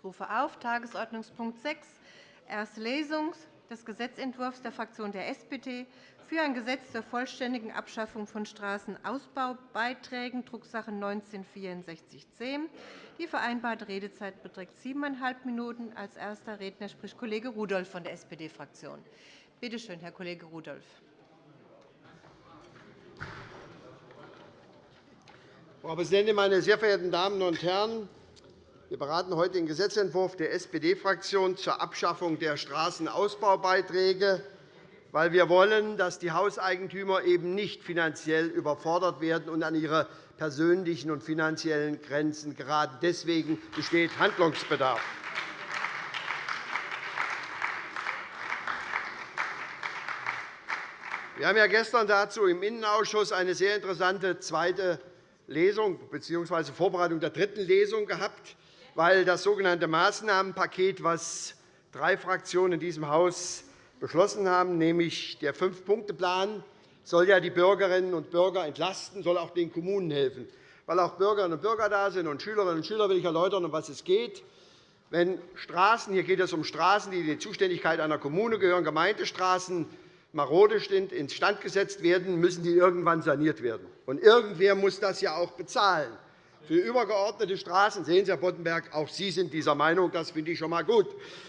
Ich rufe auf Tagesordnungspunkt 6, erste Lesung des Gesetzentwurfs der Fraktion der SPD für ein Gesetz zur vollständigen Abschaffung von Straßenausbaubeiträgen, Drucksache 19-6410. Die vereinbarte Redezeit beträgt siebeneinhalb Minuten. Als erster Redner spricht Kollege Rudolph von der SPD-Fraktion. Bitte schön, Herr Kollege Rudolph. Frau Präsidentin, meine sehr verehrten Damen und Herren! Wir beraten heute den Gesetzentwurf der SPD-Fraktion zur Abschaffung der Straßenausbaubeiträge, weil wir wollen, dass die Hauseigentümer eben nicht finanziell überfordert werden und an ihre persönlichen und finanziellen Grenzen geraten. Deswegen besteht Handlungsbedarf. Wir haben ja gestern dazu im Innenausschuss eine sehr interessante zweite Lesung bzw. Vorbereitung der dritten Lesung gehabt, weil das sogenannte Maßnahmenpaket, das drei Fraktionen in diesem Haus beschlossen haben, nämlich der Fünf-Punkte-Plan, soll ja die Bürgerinnen und Bürger entlasten, soll auch den Kommunen helfen. Weil auch Bürgerinnen und Bürger da sind und Schülerinnen und Schüler will ich erläutern, um was es geht. Wenn Straßen, hier geht es um Straßen, die in die Zuständigkeit einer Kommune gehören, Gemeindestraßen, marode sind, instand gesetzt werden, müssen die irgendwann saniert werden. Und irgendwer muss das ja auch bezahlen. Für übergeordnete Straßen sehen Sie, Herr Boddenberg, auch Sie sind dieser Meinung. Das finde ich schon einmal gut.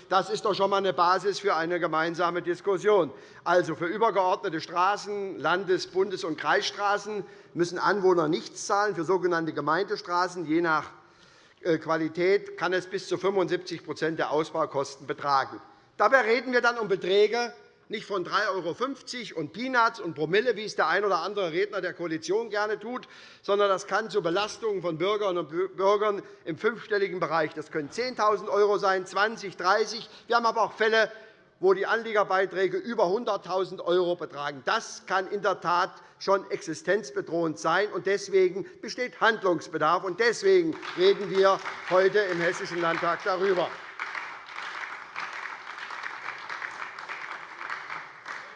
Das ist doch schon einmal eine Basis für eine gemeinsame Diskussion. Also für übergeordnete Straßen, Landes-, Bundes- und Kreisstraßen müssen Anwohner nichts zahlen. Für sogenannte Gemeindestraßen, je nach äh, Qualität, kann es bis zu 75% der Ausbaukosten betragen. Dabei reden wir dann um Beträge, nicht von 3,50 € und Peanuts und Promille, wie es der ein oder andere Redner der Koalition gerne tut, sondern das kann zu Belastungen von Bürgerinnen und Bürgern im fünfstelligen Bereich. Das können 10.000 € sein, 20 30 Wir haben aber auch Fälle, wo die Anliegerbeiträge über 100.000 € betragen. Das kann in der Tat schon existenzbedrohend sein. Deswegen besteht Handlungsbedarf. Und deswegen reden wir heute im Hessischen Landtag darüber.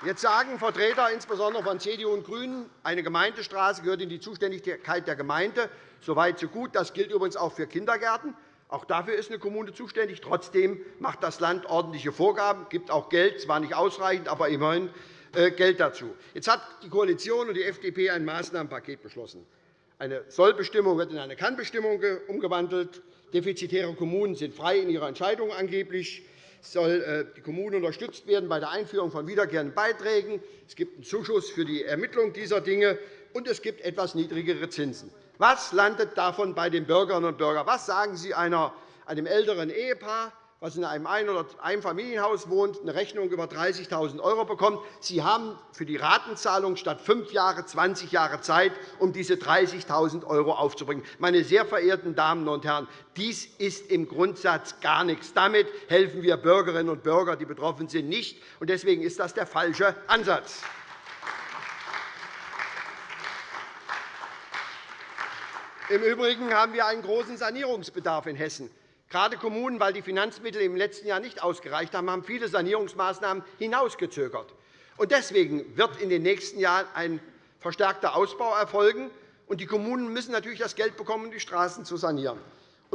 Jetzt sagen Vertreter insbesondere von CDU und GRÜNEN, eine Gemeindestraße gehört in die Zuständigkeit der Gemeinde. So weit, so gut. Das gilt übrigens auch für Kindergärten. Auch dafür ist eine Kommune zuständig. Trotzdem macht das Land ordentliche Vorgaben, gibt auch Geld, zwar nicht ausreichend, aber immerhin äh, Geld dazu. Jetzt hat die Koalition und die FDP ein Maßnahmenpaket beschlossen. Eine Sollbestimmung wird in eine Kannbestimmung umgewandelt. Defizitäre Kommunen sind frei in ihrer Entscheidung angeblich soll äh, die Kommune unterstützt werden bei der Einführung von wiederkehrenden Beiträgen. Es gibt einen Zuschuss für die Ermittlung dieser Dinge, und es gibt etwas niedrigere Zinsen. Was landet davon bei den Bürgerinnen und Bürgern? Was sagen Sie einem älteren Ehepaar, das in einem Ein- oder Einfamilienhaus wohnt, eine Rechnung über 30.000 € bekommt. Sie haben für die Ratenzahlung statt fünf Jahre 20 Jahre Zeit, um diese 30.000 € aufzubringen. Meine sehr verehrten Damen und Herren, dies ist im Grundsatz gar nichts. Damit helfen wir Bürgerinnen und Bürgern, die betroffen sind, nicht. Deswegen ist das der falsche Ansatz. Im Übrigen haben wir einen großen Sanierungsbedarf in Hessen. Gerade Kommunen, weil die Finanzmittel im letzten Jahr nicht ausgereicht haben, haben viele Sanierungsmaßnahmen hinausgezögert. Deswegen wird in den nächsten Jahren ein verstärkter Ausbau erfolgen. Die Kommunen müssen natürlich das Geld bekommen, um die Straßen zu sanieren.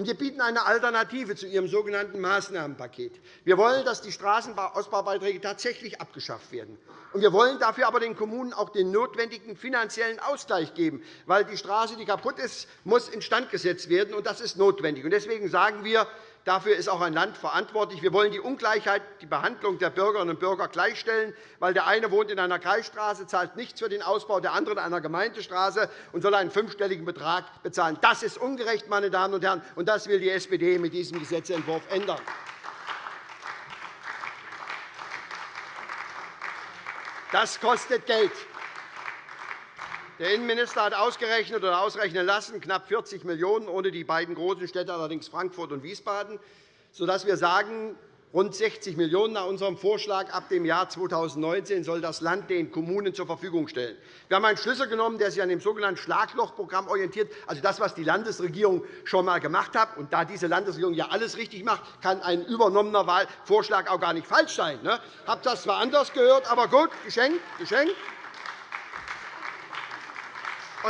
Wir bieten eine Alternative zu Ihrem sogenannten Maßnahmenpaket. Wir wollen, dass die Straßenausbaubeiträge tatsächlich abgeschafft werden. Wir wollen dafür aber den Kommunen auch den notwendigen finanziellen Ausgleich geben, weil die Straße, die kaputt ist, muss instand gesetzt werden, und das ist notwendig. Deswegen sagen wir, Dafür ist auch ein Land verantwortlich. Wir wollen die Ungleichheit, die Behandlung der Bürgerinnen und Bürger gleichstellen, weil der eine wohnt in einer Kreisstraße, zahlt nichts für den Ausbau, der andere in einer Gemeindestraße und soll einen fünfstelligen Betrag bezahlen. Das ist ungerecht, meine Damen und Herren, und das will die SPD mit diesem Gesetzentwurf ändern. Das kostet Geld. Der Innenminister hat ausgerechnet oder ausrechnen lassen, knapp 40 Millionen €, ohne die beiden großen Städte, allerdings Frankfurt und Wiesbaden, sodass wir sagen, rund 60 Millionen € nach unserem Vorschlag ab dem Jahr 2019 soll das Land den Kommunen zur Verfügung stellen. Wir haben einen Schlüssel genommen, der sich an dem sogenannten Schlaglochprogramm orientiert, also das, was die Landesregierung schon einmal gemacht hat. Und da diese Landesregierung ja alles richtig macht, kann ein übernommener Vorschlag auch gar nicht falsch sein. Ich ne? habe das zwar anders gehört, aber gut, geschenkt, geschenkt.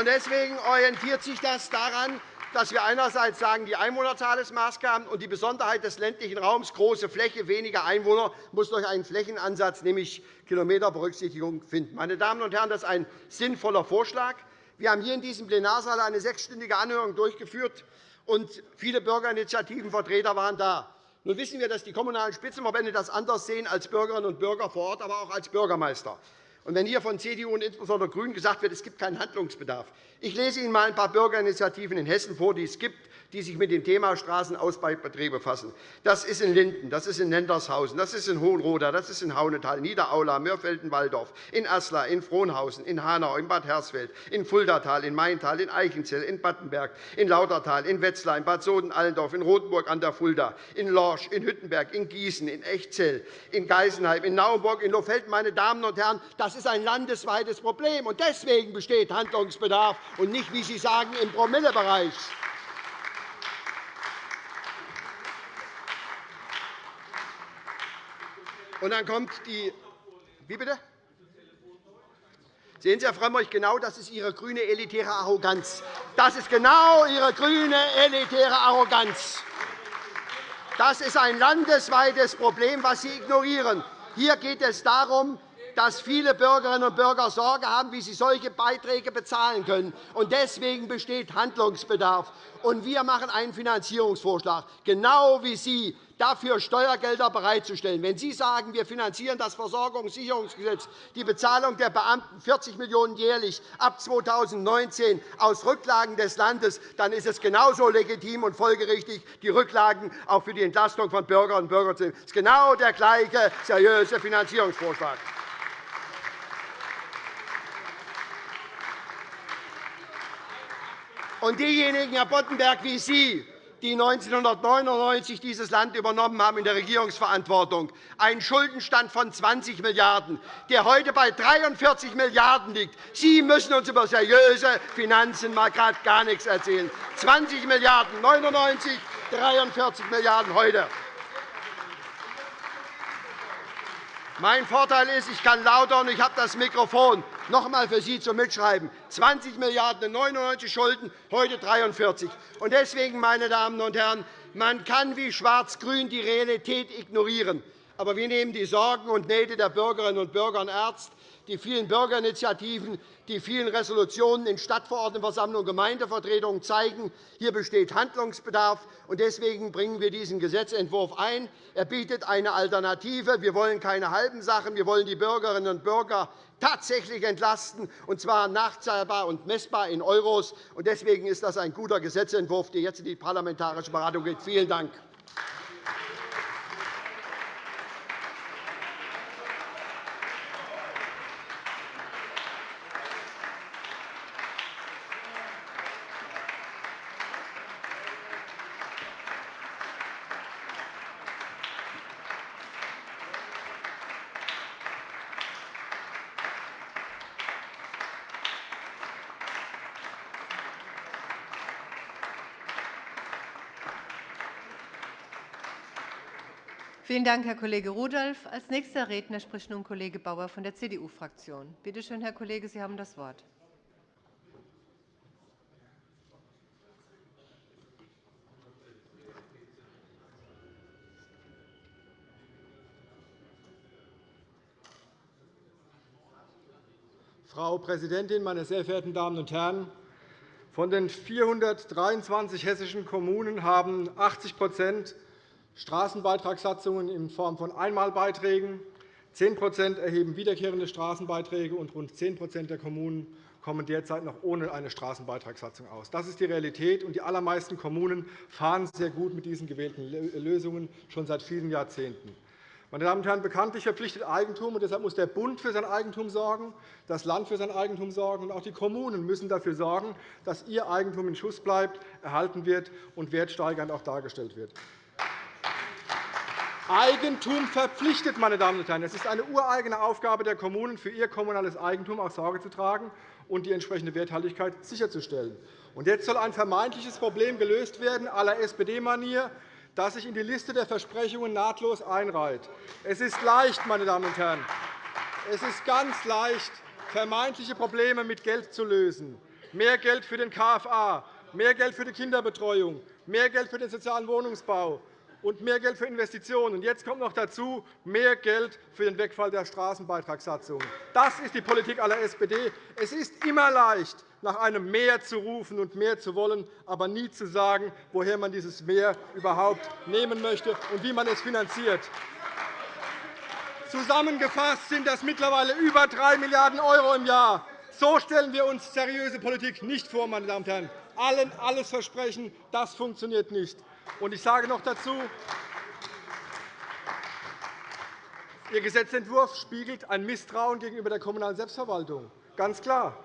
Deswegen orientiert sich das daran, dass wir einerseits sagen, die Einwohnerzahl ist Maßgaben und die Besonderheit des ländlichen Raums, große Fläche, weniger Einwohner, muss durch einen Flächenansatz, nämlich Kilometerberücksichtigung, finden. Meine Damen und Herren, das ist ein sinnvoller Vorschlag. Wir haben hier in diesem Plenarsaal eine sechsstündige Anhörung durchgeführt, und viele Bürgerinitiativenvertreter waren da. Nun wissen wir, dass die Kommunalen Spitzenverbände das anders sehen als Bürgerinnen und Bürger vor Ort, aber auch als Bürgermeister. Und wenn hier von CDU und insbesondere GRÜNEN gesagt wird, es gibt keinen Handlungsbedarf, ich lese Ihnen einmal ein paar Bürgerinitiativen in Hessen vor, die es gibt, die sich mit dem Thema Straßenausbaubetrieb befassen. Das ist in Linden, das ist in Nendershausen, das ist in Hohenroda, das ist in Haunetal, Niederaula, Mörfelden-Walldorf, in Asla, in Frohnhausen, in Hanau, in Bad Hersfeld, in Fuldatal, in Maintal, in Eichenzell, in Battenberg, in Lautertal, in Wetzlar, in Bad Soden-Allendorf, in Rotenburg an der Fulda, in Lorsch, in Hüttenberg, in Gießen, in Echzell, in Geisenheim, in Naumburg, in Lohfelden. Meine Damen und Herren, das ist ein landesweites Problem. Deswegen besteht Handlungsbedarf und nicht, wie Sie sagen, im Promillebereich. Und dann kommt die Wie bitte? Sehen Sie, Herr Frömmrich, genau das ist Ihre grüne elitäre Arroganz. Das ist genau Ihre grüne elitäre Arroganz. Das ist ein landesweites Problem, das Sie ignorieren. Hier geht es darum, dass viele Bürgerinnen und Bürger Sorge haben, wie sie solche Beiträge bezahlen können. Deswegen besteht Handlungsbedarf. wir machen einen Finanzierungsvorschlag, genau wie Sie dafür Steuergelder bereitzustellen. Wenn Sie sagen, wir finanzieren das Versorgungssicherungsgesetz, die Bezahlung der Beamten 40 Millionen € jährlich ab 2019 aus Rücklagen des Landes, dann ist es genauso legitim und folgerichtig, die Rücklagen auch für die Entlastung von Bürgerinnen und Bürgern zu nehmen. Das ist genau der gleiche seriöse Finanzierungsvorschlag. Und diejenigen, Herr Boddenberg, wie Sie, die 1999 dieses Land übernommen haben in der Regierungsverantwortung, einen Schuldenstand von 20 Milliarden €, der heute bei 43 Milliarden € liegt. Sie müssen uns über seriöse Finanzen mal gerade gar nichts erzählen. 20 Milliarden € 1999, 43 Milliarden € heute. Mein Vorteil ist, ich kann lauter und ich habe das Mikrofon. Noch einmal für Sie zum Mitschreiben. 20 Milliarden € in 99 Schulden, heute 43. Deswegen, meine Damen und Herren, man kann wie Schwarz-Grün die Realität ignorieren. Aber wir nehmen die Sorgen und Nöte der Bürgerinnen und Bürger ernst die vielen Bürgerinitiativen, die vielen Resolutionen in Stadtverordnetenversammlungen und Gemeindevertretungen zeigen, hier besteht Handlungsbedarf. Deswegen bringen wir diesen Gesetzentwurf ein. Er bietet eine Alternative. Wir wollen keine halben Sachen. Wir wollen die Bürgerinnen und Bürger tatsächlich entlasten, und zwar nachzahlbar und messbar in Euros. Deswegen ist das ein guter Gesetzentwurf, der jetzt in die parlamentarische Beratung geht. Vielen Dank. Vielen Dank, Herr Kollege Rudolph. Als nächster Redner spricht nun Kollege Bauer von der CDU-Fraktion. Bitte schön, Herr Kollege, Sie haben das Wort. Frau Präsidentin, meine sehr verehrten Damen und Herren! Von den 423 hessischen Kommunen haben 80 Straßenbeitragssatzungen in Form von Einmalbeiträgen. 10% erheben wiederkehrende Straßenbeiträge, und rund 10% der Kommunen kommen derzeit noch ohne eine Straßenbeitragssatzung aus. Das ist die Realität, und die allermeisten Kommunen fahren sehr gut mit diesen gewählten Lösungen schon seit vielen Jahrzehnten. Meine Damen und Herren, bekanntlich verpflichtet Eigentum, und deshalb muss der Bund für sein Eigentum sorgen, das Land für sein Eigentum sorgen, und auch die Kommunen müssen dafür sorgen, dass ihr Eigentum in Schuss bleibt, erhalten wird und wertsteigernd auch dargestellt wird. Eigentum verpflichtet, meine Damen und Herren. Es ist eine ureigene Aufgabe der Kommunen, für ihr kommunales Eigentum auch Sorge zu tragen und die entsprechende Werthaltigkeit sicherzustellen. Und jetzt soll ein vermeintliches Problem gelöst werden, la SPD-Manier, das sich in die Liste der Versprechungen nahtlos einreiht. Es ist leicht, meine Damen und Herren. Es ist ganz leicht, vermeintliche Probleme mit Geld zu lösen. Mehr Geld für den KFA, mehr Geld für die Kinderbetreuung, mehr Geld für den sozialen Wohnungsbau und mehr Geld für Investitionen. Jetzt kommt noch dazu mehr Geld für den Wegfall der Straßenbeitragssatzung. Das ist die Politik aller SPD. Es ist immer leicht, nach einem Mehr zu rufen und mehr zu wollen, aber nie zu sagen, woher man dieses Mehr überhaupt nehmen möchte und wie man es finanziert. Zusammengefasst sind das mittlerweile über 3 Milliarden € im Jahr. So stellen wir uns seriöse Politik nicht vor, meine Damen und Herren. Allen alles versprechen, das funktioniert nicht. Und ich sage noch dazu, Ihr Gesetzentwurf spiegelt ein Misstrauen gegenüber der kommunalen Selbstverwaltung. Ganz klar.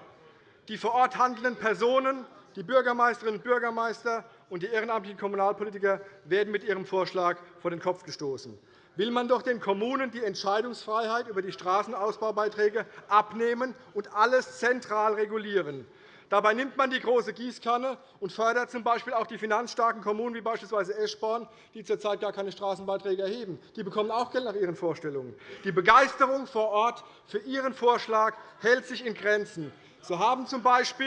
Die vor Ort handelnden Personen, die Bürgermeisterinnen und Bürgermeister und die ehrenamtlichen Kommunalpolitiker werden mit Ihrem Vorschlag vor den Kopf gestoßen will man doch den Kommunen die Entscheidungsfreiheit über die Straßenausbaubeiträge abnehmen und alles zentral regulieren. Dabei nimmt man die große Gießkanne und fördert z. B. auch die finanzstarken Kommunen, wie beispielsweise Eschborn, die zurzeit gar keine Straßenbeiträge erheben. Die bekommen auch Geld nach ihren Vorstellungen. Die Begeisterung vor Ort für Ihren Vorschlag hält sich in Grenzen. So haben z. B.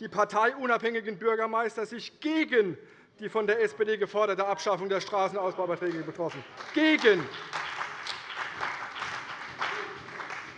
die parteiunabhängigen Bürgermeister sich gegen die von der SPD geforderte Abschaffung der Straßenausbaubeiträge betroffen. Gegen.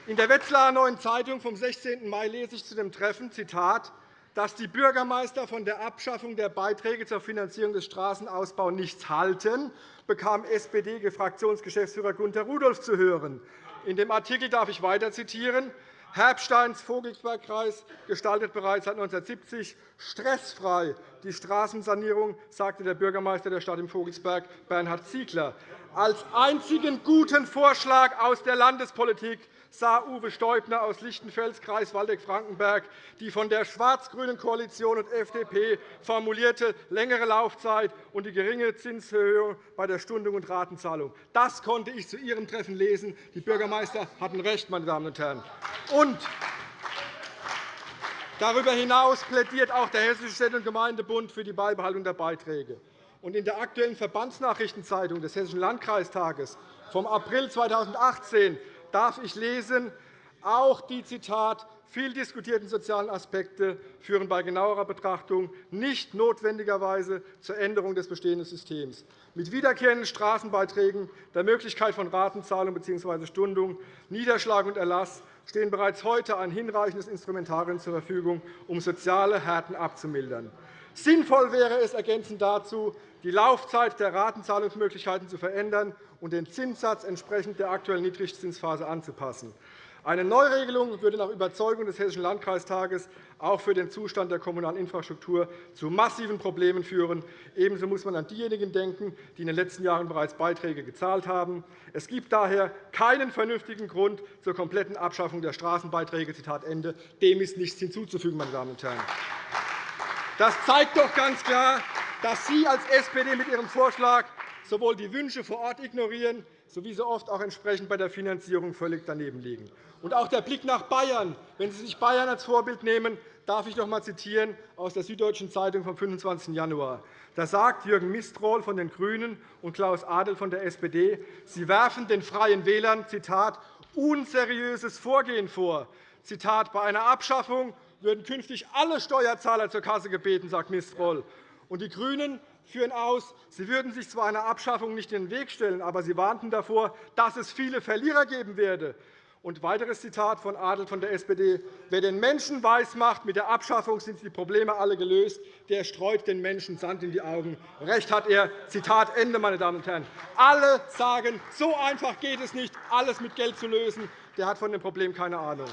In der Wetzlarer Neuen Zeitung vom 16. Mai lese ich zu dem Treffen, Zitat, dass die Bürgermeister von der Abschaffung der Beiträge zur Finanzierung des Straßenausbaus nichts halten, bekam SPD-Fraktionsgeschäftsführer Gunter Rudolph zu hören. In dem Artikel darf ich weiter zitieren. Herbsteins Vogelsbergkreis gestaltet bereits seit 1970 stressfrei die Straßensanierung, sagte der Bürgermeister der Stadt im Vogelsberg, Bernhard Ziegler. Als einzigen guten Vorschlag aus der Landespolitik sah Uwe Steubner aus Lichtenfels, Kreis Waldeck-Frankenberg, die von der schwarz-grünen Koalition und FDP formulierte längere Laufzeit und die geringe Zinshöhe bei der Stundung und Ratenzahlung. Das konnte ich zu Ihrem Treffen lesen. Die Bürgermeister hatten recht, meine Damen und Herren. Und Darüber hinaus plädiert auch der Hessische Städte- und Gemeindebund für die Beibehaltung der Beiträge. In der Aktuellen Verbandsnachrichtenzeitung des Hessischen Landkreistages vom April 2018 darf ich lesen, auch die Zitat, viel diskutierten sozialen Aspekte führen bei genauerer Betrachtung nicht notwendigerweise zur Änderung des bestehenden Systems. Mit wiederkehrenden Straßenbeiträgen, der Möglichkeit von Ratenzahlung bzw. Stundung, Niederschlag und Erlass stehen bereits heute ein hinreichendes Instrumentarium zur Verfügung, um soziale Härten abzumildern. Sinnvoll wäre es ergänzend dazu, die Laufzeit der Ratenzahlungsmöglichkeiten zu verändern und den Zinssatz entsprechend der aktuellen Niedrigzinsphase anzupassen. Eine Neuregelung würde nach Überzeugung des Hessischen Landkreistages auch für den Zustand der kommunalen Infrastruktur zu massiven Problemen führen. Ebenso muss man an diejenigen denken, die in den letzten Jahren bereits Beiträge gezahlt haben. Es gibt daher keinen vernünftigen Grund zur kompletten Abschaffung der Straßenbeiträge. Dem ist nichts hinzuzufügen. Meine Damen und Herren. Das zeigt doch ganz klar, dass Sie als SPD mit Ihrem Vorschlag sowohl die Wünsche vor Ort ignorieren, sowie so oft auch entsprechend bei der Finanzierung völlig daneben liegen. Und auch der Blick nach Bayern. Wenn Sie sich Bayern als Vorbild nehmen, darf ich noch einmal zitieren aus der Süddeutschen Zeitung vom 25. Januar. Da sagt Jürgen Mistrohl von den GRÜNEN und Klaus Adel von der SPD, sie werfen den Freien Wählern Zitat, unseriöses Vorgehen vor. Zitat, bei einer Abschaffung würden künftig alle Steuerzahler zur Kasse gebeten, sagt Mistrohl. Und die GRÜNEN führen aus, sie würden sich zwar einer Abschaffung nicht in den Weg stellen, aber sie warnten davor, dass es viele Verlierer geben werde. Und weiteres Zitat von Adel von der SPD. Wer den Menschen weismacht, mit der Abschaffung sind die Probleme alle gelöst, der streut den Menschen Sand in die Augen. Recht hat er. Zitat Ende, meine Damen und Herren. Alle sagen, so einfach geht es nicht, alles mit Geld zu lösen. Der hat von dem Problem keine Ahnung.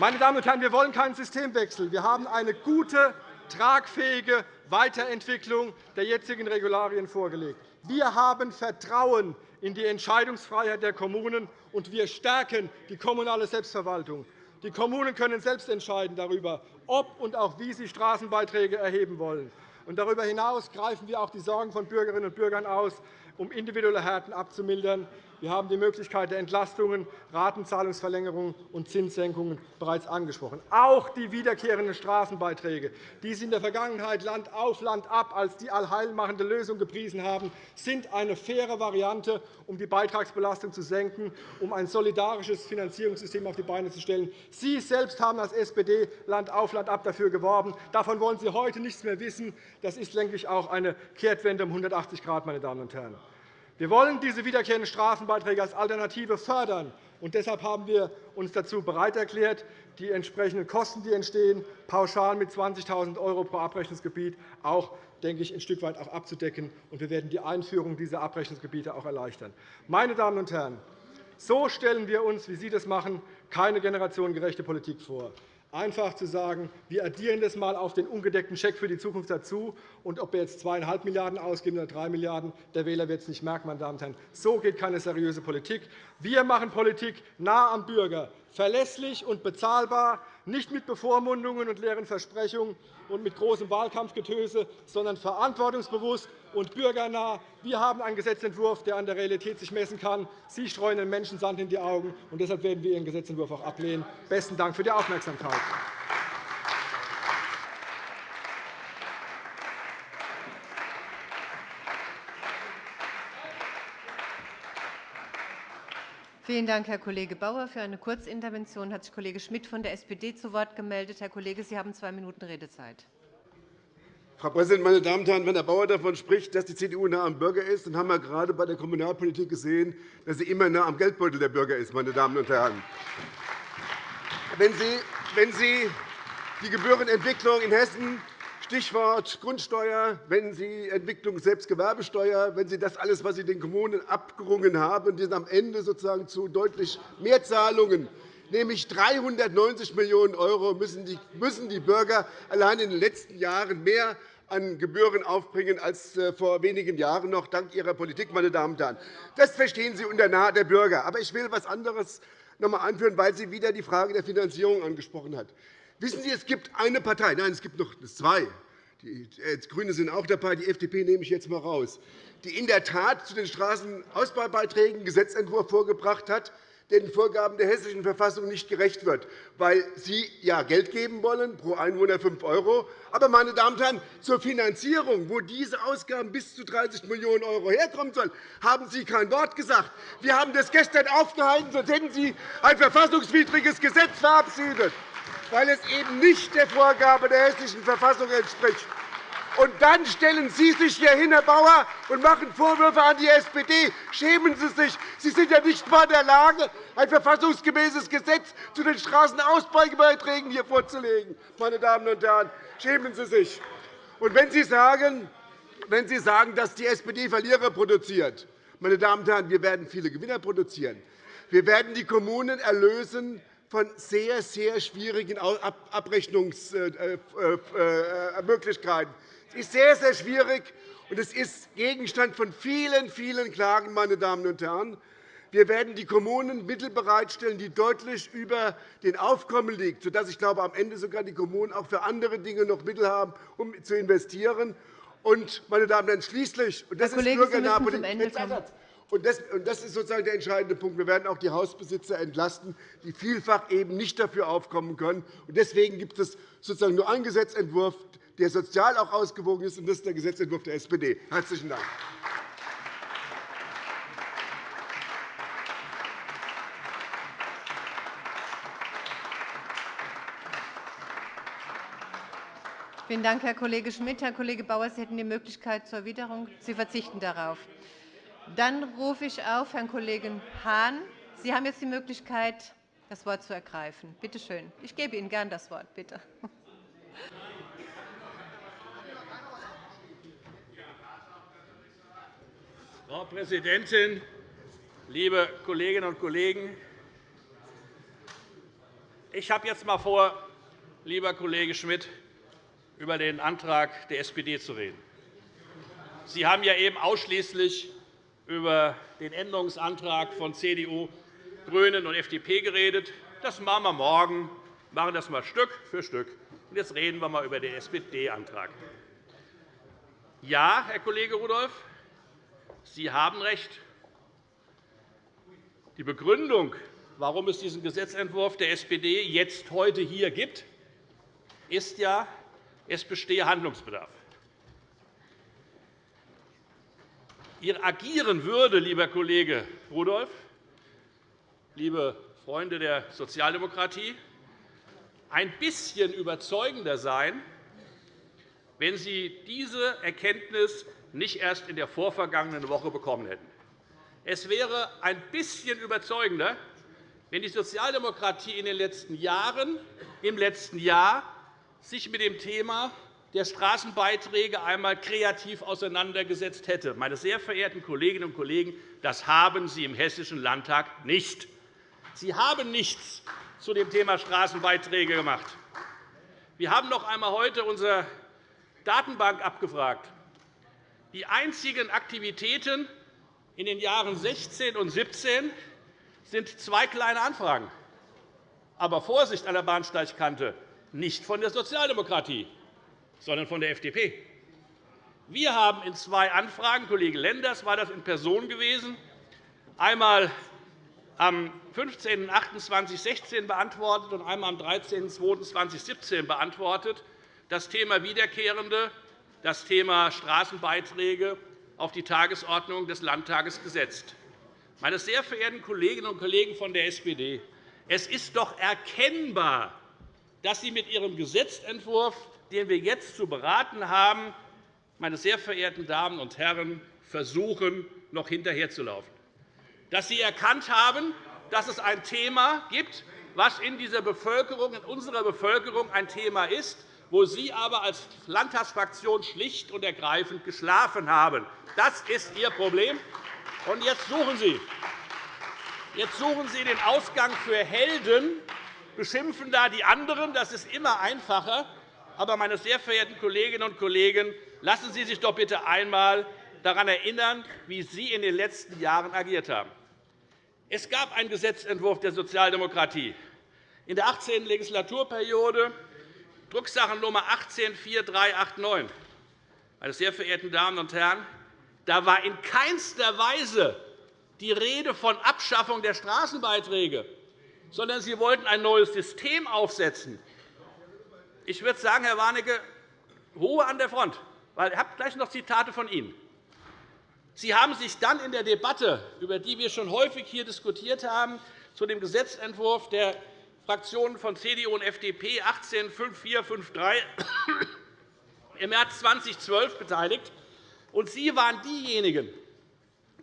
Meine Damen und Herren, wir wollen keinen Systemwechsel. Wir haben eine gute, tragfähige Weiterentwicklung der jetzigen Regularien vorgelegt. Wir haben Vertrauen in die Entscheidungsfreiheit der Kommunen, und wir stärken die kommunale Selbstverwaltung. Die Kommunen können selbst entscheiden darüber, ob und auch wie sie Straßenbeiträge erheben wollen. darüber hinaus greifen wir auch die Sorgen von Bürgerinnen und Bürgern aus, um individuelle Härten abzumildern. Wir haben die Möglichkeit der Entlastungen, Ratenzahlungsverlängerungen und Zinssenkungen bereits angesprochen. Auch die wiederkehrenden Straßenbeiträge, die Sie in der Vergangenheit Land auf Land ab als die allheilmachende Lösung gepriesen haben, sind eine faire Variante, um die Beitragsbelastung zu senken, um ein solidarisches Finanzierungssystem auf die Beine zu stellen. Sie selbst haben als SPD Land auf Land ab dafür geworben. Davon wollen Sie heute nichts mehr wissen. Das ist, denke ich, auch eine Kehrtwende um 180 Grad, meine Damen und Herren. Wir wollen diese wiederkehrenden Straßenbeiträge als Alternative fördern. Und deshalb haben wir uns dazu bereit erklärt, die entsprechenden Kosten, die entstehen, pauschal mit 20.000 € pro Abrechnungsgebiet auch denke ich, ein Stück weit auch abzudecken. Und wir werden die Einführung dieser Abrechnungsgebiete auch erleichtern. Meine Damen und Herren, so stellen wir uns, wie Sie das machen, keine generationengerechte Politik vor einfach zu sagen, wir addieren das einmal auf den ungedeckten Scheck für die Zukunft dazu. Und ob wir jetzt 2,5 Milliarden € ausgeben oder 3 Milliarden €, der Wähler wird es nicht merken. Meine Damen und Herren. So geht keine seriöse Politik. Wir machen Politik nah am Bürger, verlässlich und bezahlbar, nicht mit Bevormundungen und leeren Versprechungen und mit großem Wahlkampfgetöse, sondern verantwortungsbewusst und bürgernah. Wir haben einen Gesetzentwurf, der an der Realität sich messen kann. Sie streuen den Menschen Sand in die Augen. und Deshalb werden wir Ihren Gesetzentwurf auch ablehnen. Besten Dank für die Aufmerksamkeit. Vielen Dank, Herr Kollege Bauer. Für eine Kurzintervention hat sich Kollege Schmidt von der SPD zu Wort gemeldet. Herr Kollege, Sie haben zwei Minuten Redezeit. Frau Präsidentin, meine Damen und Herren! Wenn Herr Bauer davon spricht, dass die CDU nah am Bürger ist, dann haben wir gerade bei der Kommunalpolitik gesehen, dass sie immer nah am Geldbeutel der Bürger ist. Meine Damen und Herren. Wenn Sie, die Gebührenentwicklung in Hessen Stichwort Grundsteuer, wenn Sie Entwicklung selbst Gewerbesteuer, wenn Sie das alles, was Sie den Kommunen abgerungen haben, die am Ende sozusagen zu deutlich mehr Zahlungen nämlich 390 Millionen € müssen die Bürger allein in den letzten Jahren mehr an Gebühren aufbringen als äh, vor wenigen Jahren noch, dank Ihrer Politik. Meine Damen und Herren. Das verstehen Sie unter nahe der Bürger. Aber ich will etwas anderes noch einmal anführen, weil sie wieder die Frage der Finanzierung angesprochen hat. Wissen Sie, es gibt eine Partei, nein, es gibt noch zwei, die äh, GRÜNE sind auch dabei, die FDP nehme ich jetzt einmal raus, die in der Tat zu den Straßenausbaubeiträgen einen Gesetzentwurf vorgebracht hat, der den Vorgaben der Hessischen Verfassung nicht gerecht wird, weil Sie ja Geld geben wollen, pro Einwohner 5 €. Aber, meine Damen und Herren, zur Finanzierung, wo diese Ausgaben bis zu 30 Millionen € herkommen sollen, haben Sie kein Wort gesagt. Wir haben das gestern aufgehalten, sonst hätten Sie ein verfassungswidriges Gesetz verabschiedet, weil es eben nicht der Vorgabe der Hessischen Verfassung entspricht. Und dann stellen Sie sich hier hin, Herr Bauer, und machen Vorwürfe an die SPD. Schämen Sie sich. Sie sind ja nicht einmal in der Lage, ein verfassungsgemäßes Gesetz zu den Straßenausbaubeiträgen hier vorzulegen. Meine Damen und Herren, schämen Sie sich. Und wenn Sie sagen, wenn Sie sagen, dass die SPD Verlierer produziert, meine Damen und Herren, wir werden viele Gewinner produzieren. Wir werden die Kommunen erlösen von sehr, sehr schwierigen Abrechnungsmöglichkeiten. Es ist sehr, sehr schwierig, und es ist Gegenstand von vielen, vielen Klagen. Meine Damen und Herren. Wir werden die Kommunen Mittel bereitstellen, die deutlich über den Aufkommen liegen, sodass ich glaube, am Ende sogar die Kommunen auch für andere Dinge noch Mittel haben, um zu investieren. Und, meine Damen und Herren, schließlich, und das Herr ist bürgernahe Politik, und das ist sozusagen der entscheidende Punkt. Wir werden auch die Hausbesitzer entlasten, die vielfach eben nicht dafür aufkommen können. Deswegen gibt es sozusagen nur einen Gesetzentwurf, der sozial auch ausgewogen ist, und das ist der Gesetzentwurf der SPD. – Herzlichen Dank. Vielen Dank, Herr Kollege Schmidt. Herr Kollege Bauer, Sie hätten die Möglichkeit zur Erwiderung. Sie verzichten darauf. Dann rufe ich auf Herrn Kollegen Hahn. Sie haben jetzt die Möglichkeit, das Wort zu ergreifen. Bitte schön. Ich gebe Ihnen gern das Wort. Bitte. Frau Präsidentin, liebe Kolleginnen und Kollegen! Ich habe jetzt einmal vor, lieber Kollege Schmidt, über den Antrag der SPD zu reden. Sie haben ja eben ausschließlich über den Änderungsantrag von CDU, GRÜNEN und FDP geredet. Das machen wir morgen. Wir machen das einmal Stück für Stück. Jetzt reden wir einmal über den SPD-Antrag. Ja, Herr Kollege Rudolph, Sie haben recht. Die Begründung, warum es diesen Gesetzentwurf der SPD jetzt heute hier gibt, ist ja, es bestehe Handlungsbedarf. Ihr Agieren würde, lieber Kollege Rudolph, liebe Freunde der Sozialdemokratie, ein bisschen überzeugender sein, wenn Sie diese Erkenntnis nicht erst in der vorvergangenen Woche bekommen hätten. Es wäre ein bisschen überzeugender, wenn die Sozialdemokratie in den letzten Jahren, im letzten Jahr sich mit dem Thema der Straßenbeiträge einmal kreativ auseinandergesetzt hätte. Meine sehr verehrten Kolleginnen und Kollegen, das haben Sie im Hessischen Landtag nicht. Sie haben nichts zu dem Thema Straßenbeiträge gemacht. Wir haben noch einmal heute unsere Datenbank abgefragt. Die einzigen Aktivitäten in den Jahren 16 und 17 sind zwei kleine Anfragen. Aber Vorsicht an der Bahnsteigkante, nicht von der Sozialdemokratie, sondern von der FDP. Wir haben in zwei Anfragen, Kollege Lenders war das in Person gewesen, einmal am 15.08.2016 beantwortet und einmal am 13.02.2017 beantwortet, das Thema Wiederkehrende, das Thema Straßenbeiträge auf die Tagesordnung des Landtages gesetzt. Meine sehr verehrten Kolleginnen und Kollegen von der SPD, es ist doch erkennbar, dass Sie mit Ihrem Gesetzentwurf, den wir jetzt zu beraten haben, meine sehr verehrten Damen und Herren, versuchen, noch hinterherzulaufen. Dass Sie erkannt haben, dass es ein Thema gibt, was in dieser Bevölkerung, in unserer Bevölkerung ein Thema ist, wo Sie aber als Landtagsfraktion schlicht und ergreifend geschlafen haben. Das ist Ihr Problem. Und jetzt suchen Sie. Jetzt suchen Sie den Ausgang für Helden, beschimpfen da die anderen. Das ist immer einfacher. Aber, meine sehr verehrten Kolleginnen und Kollegen, lassen Sie sich doch bitte einmal daran erinnern, wie Sie in den letzten Jahren agiert haben. Es gab einen Gesetzentwurf der Sozialdemokratie in der 18. Legislaturperiode, Drucksachennummer 18-4389. Meine sehr verehrten Damen und Herren, da war in keinster Weise die Rede von Abschaffung der Straßenbeiträge, sondern Sie wollten ein neues System aufsetzen. Ich würde sagen, Herr Warnecke, Ruhe an der Front, ich habe gleich noch Zitate von Ihnen. Sie haben sich dann in der Debatte, über die wir schon häufig hier diskutiert haben, zu dem Gesetzentwurf der Fraktionen von CDU und FDP 185453 im März 2012 beteiligt. Und Sie waren diejenigen,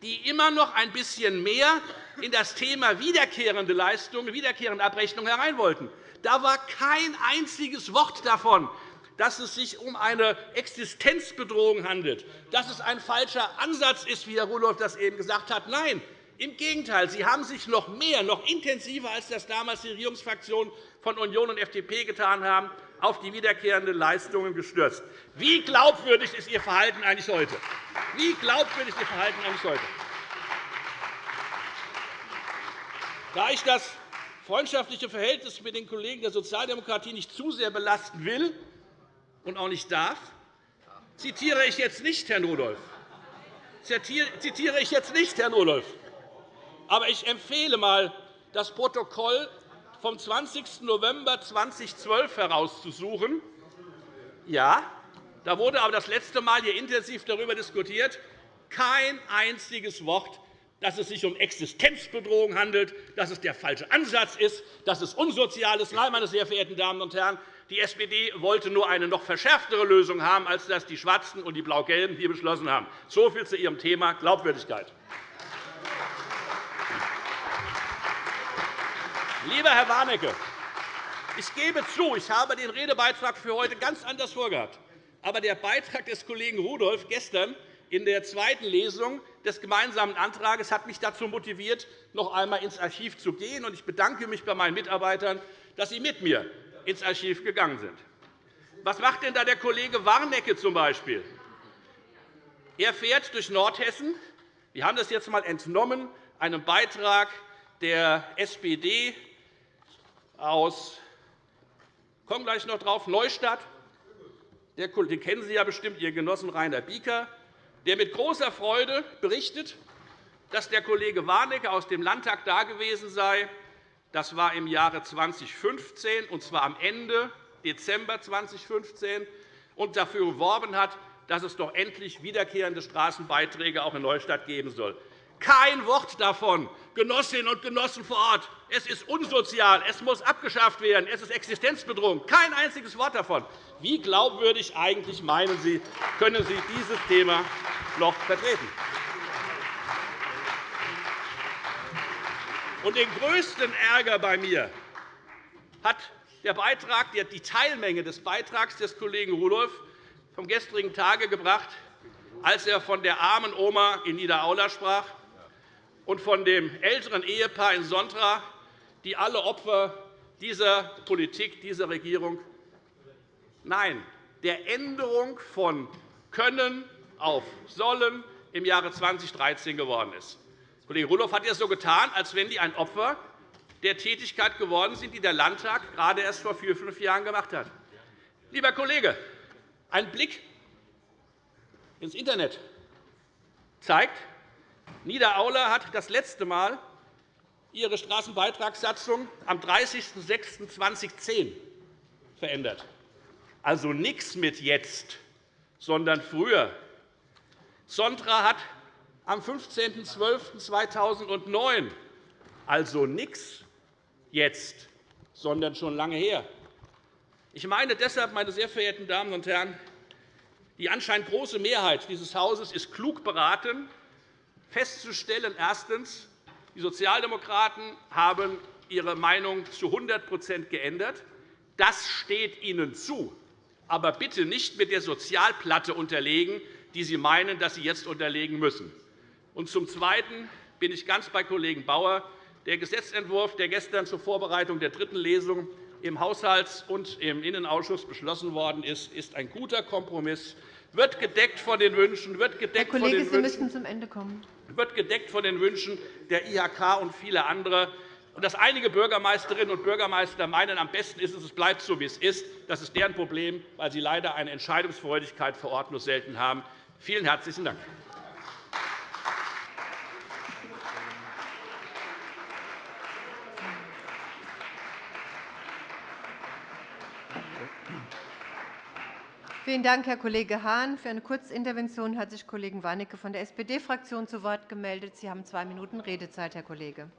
die immer noch ein bisschen mehr in das Thema wiederkehrende Leistungen, wiederkehrende Abrechnung herein wollten. Da war kein einziges Wort davon, dass es sich um eine Existenzbedrohung handelt, dass es ein falscher Ansatz ist, wie Herr Rudolph das eben gesagt hat. Nein, im Gegenteil, Sie haben sich noch mehr, noch intensiver, als das damals die Regierungsfraktionen von Union und FDP getan haben, auf die wiederkehrenden Leistungen gestürzt. Wie glaubwürdig ist Ihr Verhalten eigentlich heute? Wie glaubwürdig ist Ihr Verhalten eigentlich heute? Da ich das freundschaftliche Verhältnis mit den Kollegen der Sozialdemokratie nicht zu sehr belasten will, und auch nicht darf, zitiere ich jetzt nicht Herrn Rudolph. Zitiere ich jetzt nicht Herrn Rudolph. Aber ich empfehle einmal, das Protokoll vom 20. November 2012 herauszusuchen. Ja, da wurde aber das letzte Mal hier intensiv darüber diskutiert. Kein einziges Wort dass es sich um Existenzbedrohung handelt, dass es der falsche Ansatz ist, dass es unsozial ist. Nein, meine sehr verehrten Damen und Herren, die SPD wollte nur eine noch verschärftere Lösung haben, als das die Schwarzen und die Blau-Gelben hier beschlossen haben. So viel zu Ihrem Thema Glaubwürdigkeit. Lieber Herr Warnecke, ich gebe zu, ich habe den Redebeitrag für heute ganz anders vorgehabt. Aber der Beitrag des Kollegen Rudolph gestern in der zweiten Lesung des gemeinsamen Antrags hat mich dazu motiviert, noch einmal ins Archiv zu gehen. Ich bedanke mich bei meinen Mitarbeitern, dass sie mit mir ins Archiv gegangen sind. Was macht denn da der Kollege Warnecke zum Beispiel? Er fährt durch Nordhessen. Wir haben das jetzt einmal entnommen, einem Beitrag der SPD aus ich komme gleich noch drauf, Neustadt. Den kennen Sie ja bestimmt, Ihr Genossen Rainer Bieker, der mit großer Freude berichtet, dass der Kollege Warnecke aus dem Landtag da gewesen sei. Das war im Jahre 2015, und zwar am Ende Dezember 2015, und dafür geworben hat, dass es doch endlich wiederkehrende Straßenbeiträge auch in Neustadt geben soll. Kein Wort davon, Genossinnen und Genossen vor Ort. Es ist unsozial, es muss abgeschafft werden, es ist Existenzbedrohung. Kein einziges Wort davon. Wie glaubwürdig eigentlich meinen Sie, können Sie dieses Thema noch vertreten? Und den größten Ärger bei mir hat der Beitrag, die Teilmenge des Beitrags des Kollegen Rudolph vom gestrigen Tage gebracht, als er von der armen Oma in Niederaula sprach und von dem älteren Ehepaar in Sontra, die alle Opfer dieser Politik, dieser Regierung Nein, der Änderung von können auf sollen im Jahre 2013 geworden ist. Kollege Rudolph hat ja so getan, als wenn die ein Opfer der Tätigkeit geworden sind, die der Landtag gerade erst vor vier, fünf Jahren gemacht hat. Lieber Kollege, ein Blick ins Internet zeigt, Niederaula hat das letzte Mal ihre Straßenbeitragssatzung am 30.06.2010 verändert. Also nichts mit jetzt, sondern früher. Sontra hat am 15.12.2009, also nichts jetzt, sondern schon lange her. Ich meine deshalb, meine sehr verehrten Damen und Herren, die anscheinend große Mehrheit dieses Hauses ist klug beraten, festzustellen, erstens, die Sozialdemokraten haben ihre Meinung zu 100% geändert. Das steht ihnen zu, aber bitte nicht mit der Sozialplatte unterlegen, die Sie meinen, dass Sie jetzt unterlegen müssen. Und zum Zweiten bin ich ganz bei Kollegen Bauer. Der Gesetzentwurf, der gestern zur Vorbereitung der dritten Lesung im Haushalts- und im Innenausschuss beschlossen worden ist, ist ein guter Kompromiss, wird gedeckt von den Wünschen, wird gedeckt Herr Kollege, von den Sie müssen zum Ende kommen wird gedeckt von den Wünschen der IHK und vieler anderer. Und dass einige Bürgermeisterinnen und Bürgermeister meinen, am besten ist es, es bleibt so, wie es ist, das ist deren Problem, weil sie leider eine Entscheidungsfreudigkeit vor Ort nur selten haben. Vielen herzlichen Dank. Vielen Dank, Herr Kollege Hahn. Für eine Kurzintervention hat sich Kollege Warnecke von der SPD-Fraktion zu Wort gemeldet. Sie haben zwei Minuten Redezeit, Herr Kollege.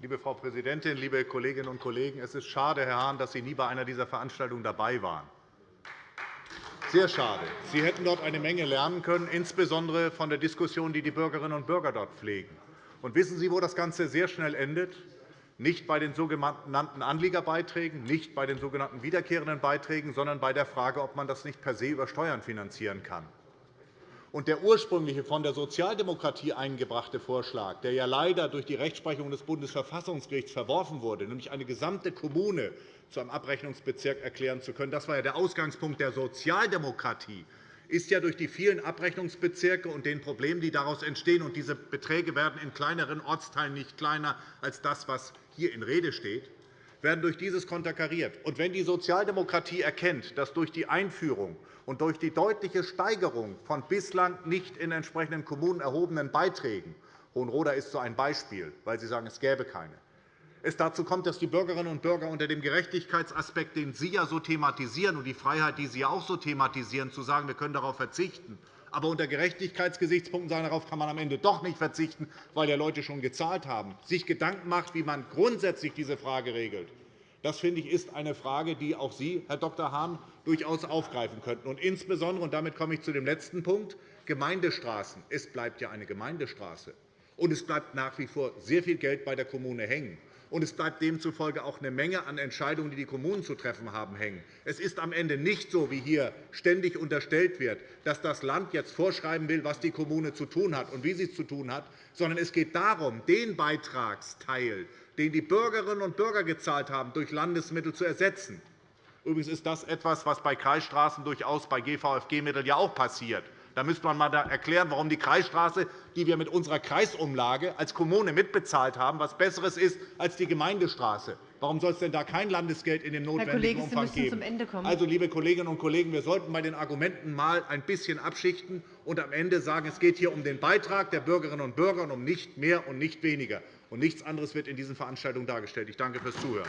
Liebe Frau Präsidentin, liebe Kolleginnen und Kollegen! Es ist schade, Herr Hahn, dass Sie nie bei einer dieser Veranstaltungen dabei waren. Sehr schade. Sie hätten dort eine Menge lernen können, insbesondere von der Diskussion, die die Bürgerinnen und Bürger dort pflegen. Und wissen Sie, wo das Ganze sehr schnell endet? Nicht bei den sogenannten Anliegerbeiträgen, nicht bei den sogenannten wiederkehrenden Beiträgen, sondern bei der Frage, ob man das nicht per se über Steuern finanzieren kann. Der ursprüngliche von der Sozialdemokratie eingebrachte Vorschlag, der ja leider durch die Rechtsprechung des Bundesverfassungsgerichts verworfen wurde, nämlich eine gesamte Kommune zu einem Abrechnungsbezirk erklären zu können, das war ja der Ausgangspunkt der Sozialdemokratie, ist ja durch die vielen Abrechnungsbezirke und den Problemen, die daraus entstehen, und diese Beträge werden in kleineren Ortsteilen nicht kleiner als das, was hier in Rede steht, werden durch dieses konterkariert. Und wenn die Sozialdemokratie erkennt, dass durch die Einführung und durch die deutliche Steigerung von bislang nicht in entsprechenden Kommunen erhobenen Beiträgen Hohenroda ist so ein Beispiel, weil Sie sagen, es gäbe keine es dazu kommt, dass die Bürgerinnen und Bürger unter dem Gerechtigkeitsaspekt, den Sie ja so thematisieren, und die Freiheit, die Sie auch so thematisieren, zu sagen, wir können darauf verzichten, aber unter Gerechtigkeitsgesichtspunkten sagen, darauf kann man am Ende doch nicht verzichten, weil ja Leute schon gezahlt haben, sich Gedanken macht, wie man grundsätzlich diese Frage regelt. Das finde ich, ist eine Frage, die auch Sie, Herr Dr. Hahn, durchaus aufgreifen könnten. Und insbesondere, und damit komme ich zu dem letzten Punkt, Gemeindestraßen. Es bleibt ja eine Gemeindestraße. Und es bleibt nach wie vor sehr viel Geld bei der Kommune hängen und es bleibt demzufolge auch eine Menge an Entscheidungen, die die Kommunen zu treffen haben, hängen. Es ist am Ende nicht so, wie hier ständig unterstellt wird, dass das Land jetzt vorschreiben will, was die Kommune zu tun hat und wie sie es zu tun hat, sondern es geht darum, den Beitragsteil, den die Bürgerinnen und Bürger gezahlt haben, durch Landesmittel zu ersetzen. Übrigens ist das etwas, was bei Kreisstraßen durchaus bei GVFG-Mitteln ja auch passiert. Da müsste man einmal erklären, warum die Kreisstraße, die wir mit unserer Kreisumlage als Kommune mitbezahlt haben, etwas Besseres ist als die Gemeindestraße. Warum soll es denn da kein Landesgeld in dem notwendigen Kollege, Umfang Sie geben? Zum Ende kommen. Also, liebe Kolleginnen und Kollegen, wir sollten bei den Argumenten mal ein bisschen abschichten und am Ende sagen, es geht hier um den Beitrag der Bürgerinnen und Bürger und um nicht mehr und nicht weniger. Und nichts anderes wird in diesen Veranstaltungen dargestellt. Ich danke fürs Zuhören.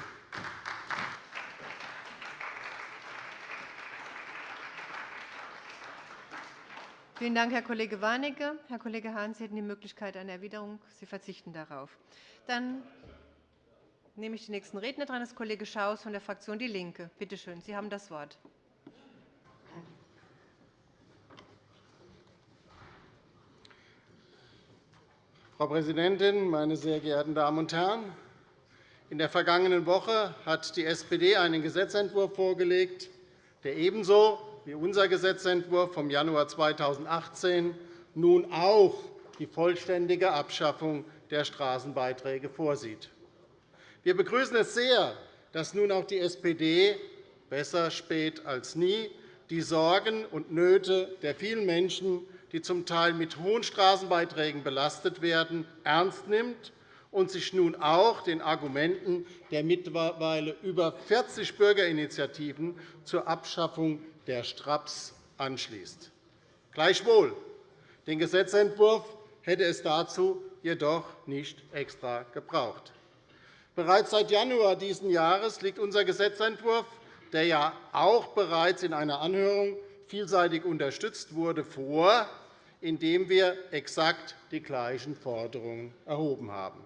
Vielen Dank, Herr Kollege Warnecke. Herr Kollege Hahn, Sie hätten die Möglichkeit einer Erwiderung. Sie verzichten darauf. Dann nehme ich den nächsten Redner dran. Das ist Kollege Schaus von der Fraktion DIE LINKE. Bitte schön, Sie haben das Wort. Frau Präsidentin, meine sehr geehrten Damen und Herren! In der vergangenen Woche hat die SPD einen Gesetzentwurf vorgelegt, der ebenso wie unser Gesetzentwurf vom Januar 2018 nun auch die vollständige Abschaffung der Straßenbeiträge vorsieht. Wir begrüßen es sehr, dass nun auch die SPD – besser spät als nie – die Sorgen und Nöte der vielen Menschen, die zum Teil mit hohen Straßenbeiträgen belastet werden, ernst nimmt und sich nun auch den Argumenten der mittlerweile über 40 Bürgerinitiativen zur Abschaffung der Straps anschließt. Gleichwohl, den Gesetzentwurf hätte es dazu jedoch nicht extra gebraucht. Bereits seit Januar dieses Jahres liegt unser Gesetzentwurf, der ja auch bereits in einer Anhörung vielseitig unterstützt wurde, vor, indem wir exakt die gleichen Forderungen erhoben haben.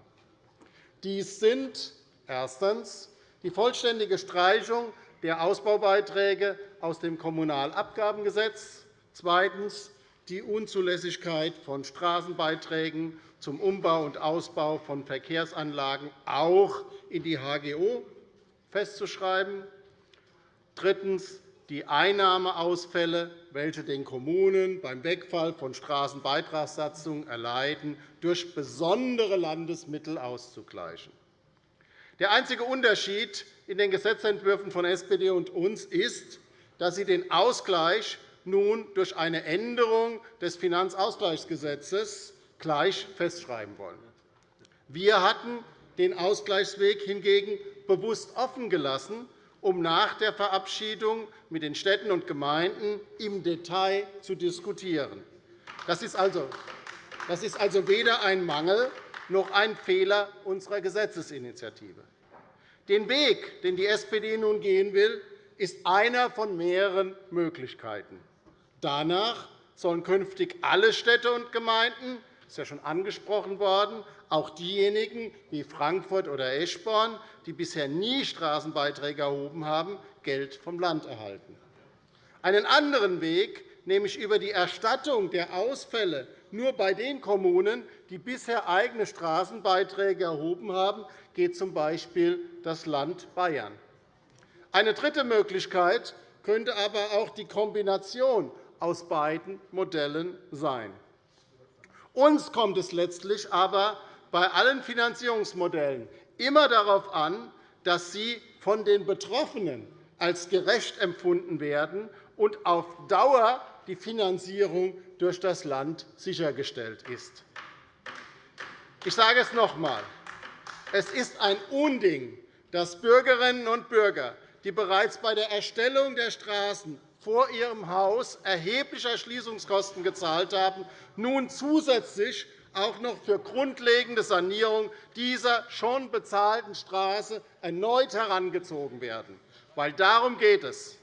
Dies sind erstens die vollständige Streichung der Ausbaubeiträge aus dem Kommunalabgabengesetz, zweitens die Unzulässigkeit von Straßenbeiträgen zum Umbau und Ausbau von Verkehrsanlagen auch in die HGO festzuschreiben, drittens die Einnahmeausfälle, welche den Kommunen beim Wegfall von Straßenbeitragssatzungen erleiden, durch besondere Landesmittel auszugleichen. Der einzige Unterschied in den Gesetzentwürfen von SPD und uns ist, dass sie den Ausgleich nun durch eine Änderung des Finanzausgleichsgesetzes gleich festschreiben wollen. Wir hatten den Ausgleichsweg hingegen bewusst offen gelassen, um nach der Verabschiedung mit den Städten und Gemeinden im Detail zu diskutieren. Das ist also, also weder ein Mangel noch ein Fehler unserer Gesetzesinitiative. Den Weg, den die SPD nun gehen will, ist einer von mehreren Möglichkeiten. Danach sollen künftig alle Städte und Gemeinden das ist ja schon angesprochen worden, auch diejenigen wie Frankfurt oder Eschborn, die bisher nie Straßenbeiträge erhoben haben, Geld vom Land erhalten. Einen anderen Weg, nämlich über die Erstattung der Ausfälle nur bei den Kommunen, die bisher eigene Straßenbeiträge erhoben haben, geht z. B. das Land Bayern. Eine dritte Möglichkeit könnte aber auch die Kombination aus beiden Modellen sein. Uns kommt es letztlich aber bei allen Finanzierungsmodellen immer darauf an, dass sie von den Betroffenen als gerecht empfunden werden und auf Dauer die Finanzierung durch das Land sichergestellt ist. Ich sage es noch einmal. Es ist ein Unding, dass Bürgerinnen und Bürger, die bereits bei der Erstellung der Straßen vor ihrem Haus erhebliche Erschließungskosten gezahlt haben, nun zusätzlich auch noch für grundlegende Sanierung dieser schon bezahlten Straße erneut herangezogen werden. Weil darum geht es.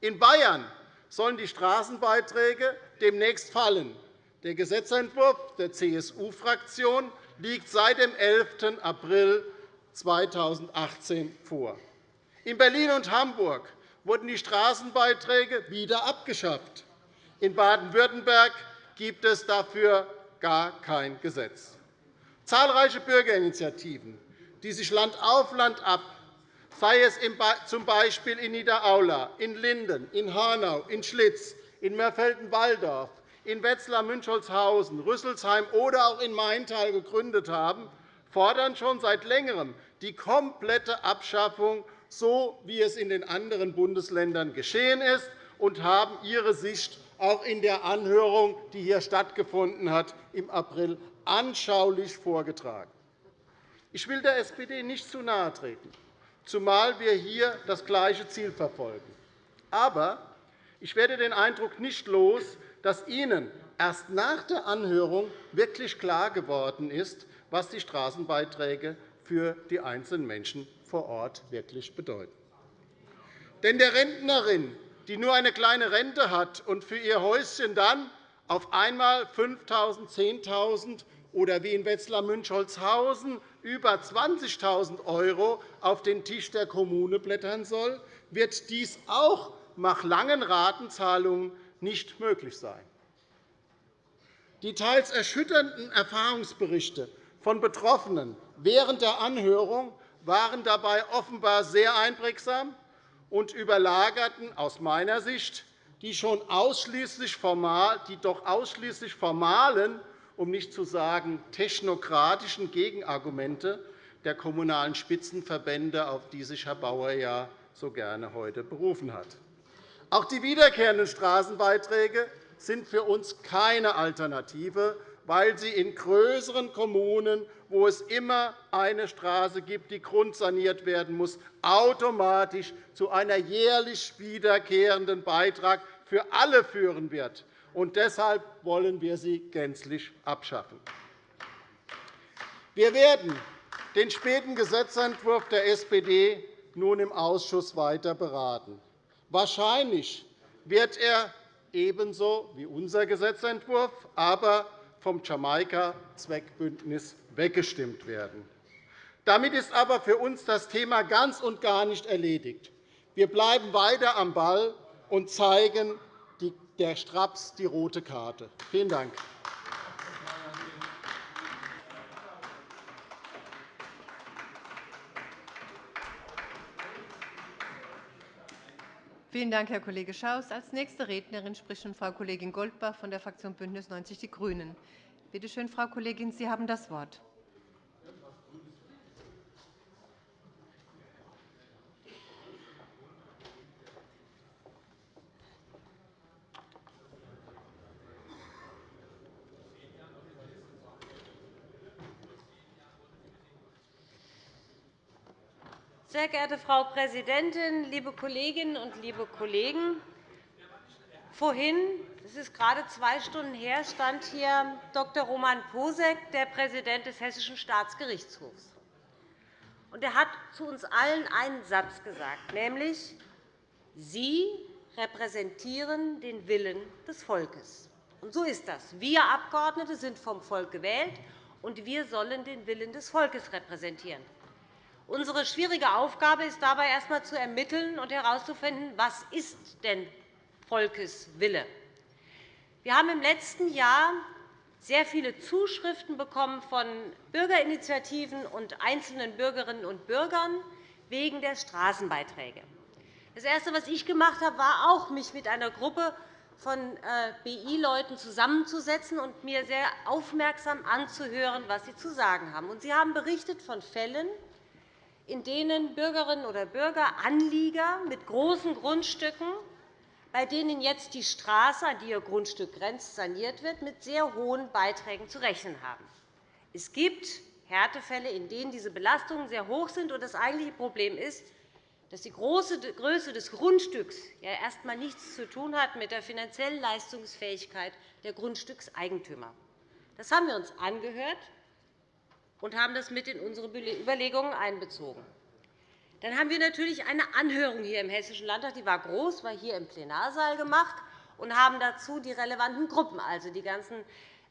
In Bayern sollen die Straßenbeiträge demnächst fallen. Der Gesetzentwurf der CSU-Fraktion liegt seit dem 11. April 2018 vor. In Berlin und Hamburg wurden die Straßenbeiträge wieder abgeschafft. In Baden-Württemberg gibt es dafür gar kein Gesetz. Zahlreiche Bürgerinitiativen, die sich Land auf Land ab, sei es z.B. in Niederaula, in Linden, in Hanau, in Schlitz, in Mörfelden-Walldorf, in Wetzlar-Münchholzhausen, Rüsselsheim oder auch in Maintal gegründet haben, fordern schon seit Längerem die komplette Abschaffung, so wie es in den anderen Bundesländern geschehen ist, und haben ihre Sicht auch in der Anhörung, die hier stattgefunden hat, im April anschaulich vorgetragen. Ich will der SPD nicht zu nahe treten. Zumal wir hier das gleiche Ziel verfolgen. Aber ich werde den Eindruck nicht los, dass Ihnen erst nach der Anhörung wirklich klar geworden ist, was die Straßenbeiträge für die einzelnen Menschen vor Ort wirklich bedeuten. Denn der Rentnerin, die nur eine kleine Rente hat und für ihr Häuschen dann auf einmal 5.000, 10.000 oder wie in Wetzlar-Münchholzhausen über 20.000 € auf den Tisch der Kommune blättern soll, wird dies auch nach langen Ratenzahlungen nicht möglich sein. Die teils erschütternden Erfahrungsberichte von Betroffenen während der Anhörung waren dabei offenbar sehr einprägsam und überlagerten aus meiner Sicht die, schon ausschließlich formal, die doch ausschließlich formalen, um nicht zu sagen technokratischen Gegenargumente der Kommunalen Spitzenverbände, auf die sich Herr Bauer ja so gerne heute berufen hat. Auch die wiederkehrenden Straßenbeiträge sind für uns keine Alternative, weil sie in größeren Kommunen, wo es immer eine Straße gibt, die grundsaniert werden muss, automatisch zu einem jährlich wiederkehrenden Beitrag für alle führen wird. Und deshalb wollen wir sie gänzlich abschaffen. Wir werden den späten Gesetzentwurf der SPD nun im Ausschuss weiter beraten. Wahrscheinlich wird er ebenso wie unser Gesetzentwurf aber vom Jamaika-Zweckbündnis weggestimmt werden. Damit ist aber für uns das Thema ganz und gar nicht erledigt. Wir bleiben weiter am Ball und zeigen der Straps die rote Karte. Vielen Dank. Vielen Dank, Herr Kollege Schaus. – Als nächste Rednerin spricht Frau Kollegin Goldbach von der Fraktion BÜNDNIS 90 die GRÜNEN. Bitte schön, Frau Kollegin, Sie haben das Wort. Sehr geehrte Frau Präsidentin, liebe Kolleginnen und liebe Kollegen! Vorhin, es ist gerade zwei Stunden her, stand hier Dr. Roman Posek, der Präsident des Hessischen Staatsgerichtshofs. Er hat zu uns allen einen Satz gesagt, nämlich Sie repräsentieren den Willen des Volkes. Und so ist das. Wir Abgeordnete sind vom Volk gewählt, und wir sollen den Willen des Volkes repräsentieren. Unsere schwierige Aufgabe ist dabei erst einmal zu ermitteln und herauszufinden, was ist denn Volkeswille. Wir haben im letzten Jahr sehr viele Zuschriften bekommen von Bürgerinitiativen und einzelnen Bürgerinnen und Bürgern wegen der Straßenbeiträge. Das Erste, was ich gemacht habe, war auch, mich mit einer Gruppe von äh, BI-Leuten zusammenzusetzen und mir sehr aufmerksam anzuhören, was sie zu sagen haben. Sie haben berichtet von Fällen, in denen Bürgerinnen oder Bürger, Anlieger mit großen Grundstücken, bei denen jetzt die Straße, an die ihr Grundstück grenzt, saniert wird, mit sehr hohen Beiträgen zu rechnen haben. Es gibt Härtefälle, in denen diese Belastungen sehr hoch sind. Das eigentliche Problem ist, dass die Größe des Grundstücks ja erst einmal nichts zu tun hat mit der finanziellen Leistungsfähigkeit der Grundstückseigentümer. Das haben wir uns angehört und haben das mit in unsere Überlegungen einbezogen. Dann haben wir natürlich eine Anhörung hier im Hessischen Landtag. Die war groß, war hier im Plenarsaal gemacht und haben dazu die relevanten Gruppen, also die ganzen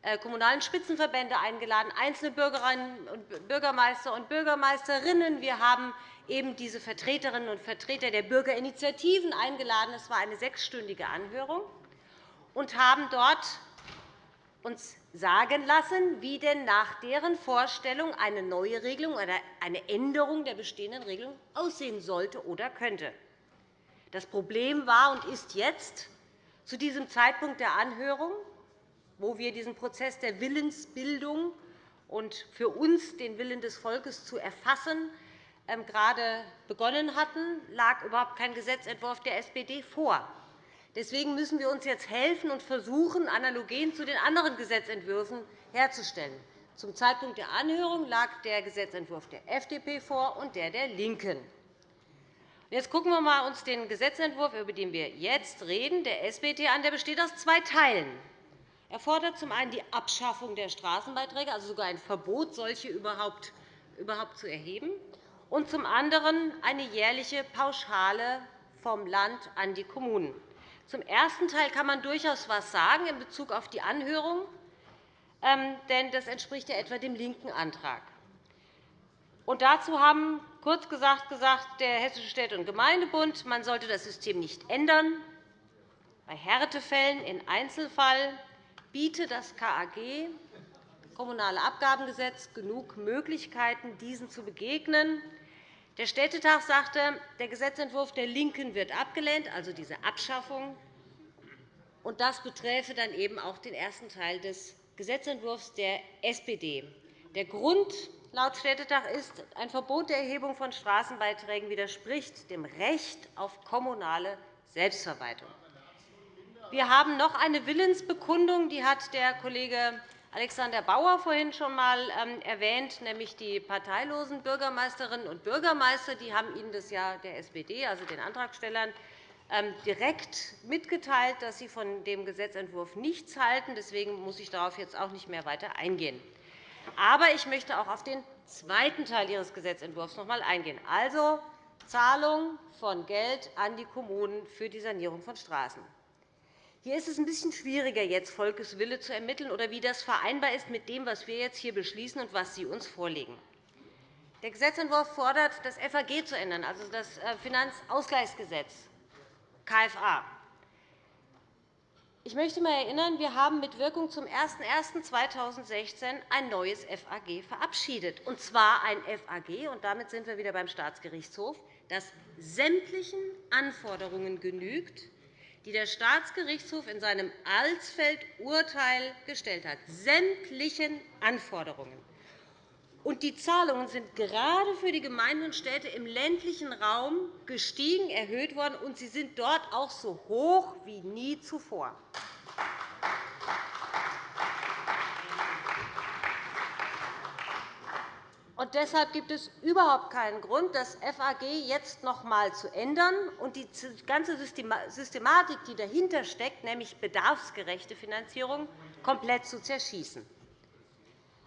äh, kommunalen Spitzenverbände eingeladen, einzelne Bürgerinnen und Bürgermeister und Bürgermeisterinnen. Wir haben eben diese Vertreterinnen und Vertreter der Bürgerinitiativen eingeladen. Es war eine sechsstündige Anhörung und haben dort uns sagen lassen, wie denn nach deren Vorstellung eine neue Regelung oder eine Änderung der bestehenden Regelung aussehen sollte oder könnte. Das Problem war und ist jetzt, zu diesem Zeitpunkt der Anhörung, wo wir diesen Prozess der Willensbildung und für uns den Willen des Volkes zu erfassen, ähm, gerade begonnen hatten, lag überhaupt kein Gesetzentwurf der SPD vor. Deswegen müssen wir uns jetzt helfen und versuchen, Analogien zu den anderen Gesetzentwürfen herzustellen. Zum Zeitpunkt der Anhörung lag der Gesetzentwurf der FDP vor und der der LINKEN. Jetzt schauen wir uns den Gesetzentwurf, über den wir jetzt reden, der SPD an. Der besteht aus zwei Teilen. Er fordert zum einen die Abschaffung der Straßenbeiträge, also sogar ein Verbot, solche überhaupt zu erheben, und zum anderen eine jährliche Pauschale vom Land an die Kommunen. Zum ersten Teil kann man durchaus etwas sagen in Bezug auf die Anhörung, ähm, denn das entspricht ja etwa dem linken Antrag. Und dazu haben kurz gesagt gesagt der Hessische Städte- und Gemeindebund, man sollte das System nicht ändern. Bei Härtefällen im Einzelfall biete das KAG, Kommunale Abgabengesetz, genug Möglichkeiten, diesen zu begegnen. Der Städtetag sagte, der Gesetzentwurf der LINKEN wird abgelehnt, also diese Abschaffung. Und das beträfe dann eben auch den ersten Teil des Gesetzentwurfs der SPD. Der Grund laut Städtetag ist, ein Verbot der Erhebung von Straßenbeiträgen widerspricht dem Recht auf kommunale Selbstverwaltung. Wir haben noch eine Willensbekundung, die hat der Kollege Alexander Bauer vorhin schon einmal ähm, erwähnt, nämlich die parteilosen Bürgermeisterinnen und Bürgermeister. Die haben Ihnen das ja der SPD, also den Antragstellern, ähm, direkt mitgeteilt, dass sie von dem Gesetzentwurf nichts halten. Deswegen muss ich darauf jetzt auch nicht mehr weiter eingehen. Aber ich möchte auch auf den zweiten Teil Ihres Gesetzentwurfs noch einmal eingehen, also Zahlung von Geld an die Kommunen für die Sanierung von Straßen. Hier ist es ein bisschen schwieriger, jetzt Volkeswille zu ermitteln oder wie das vereinbar ist mit dem, was wir jetzt hier beschließen und was Sie uns vorlegen. Der Gesetzentwurf fordert, das FAG zu ändern, also das äh, Finanzausgleichsgesetz, KFA. Ich möchte einmal erinnern, wir haben mit Wirkung zum 01.01.2016 ein neues FAG verabschiedet, und zwar ein FAG, und damit sind wir wieder beim Staatsgerichtshof, das sämtlichen Anforderungen genügt, die der Staatsgerichtshof in seinem Alsfeld-Urteil gestellt hat, sämtlichen Anforderungen. Und die Zahlungen sind gerade für die Gemeinden und Städte im ländlichen Raum gestiegen, erhöht worden, und sie sind dort auch so hoch wie nie zuvor. Und deshalb gibt es überhaupt keinen Grund, das FAG jetzt noch einmal zu ändern und die ganze Systematik, die dahinter steckt, nämlich bedarfsgerechte Finanzierung, komplett zu zerschießen.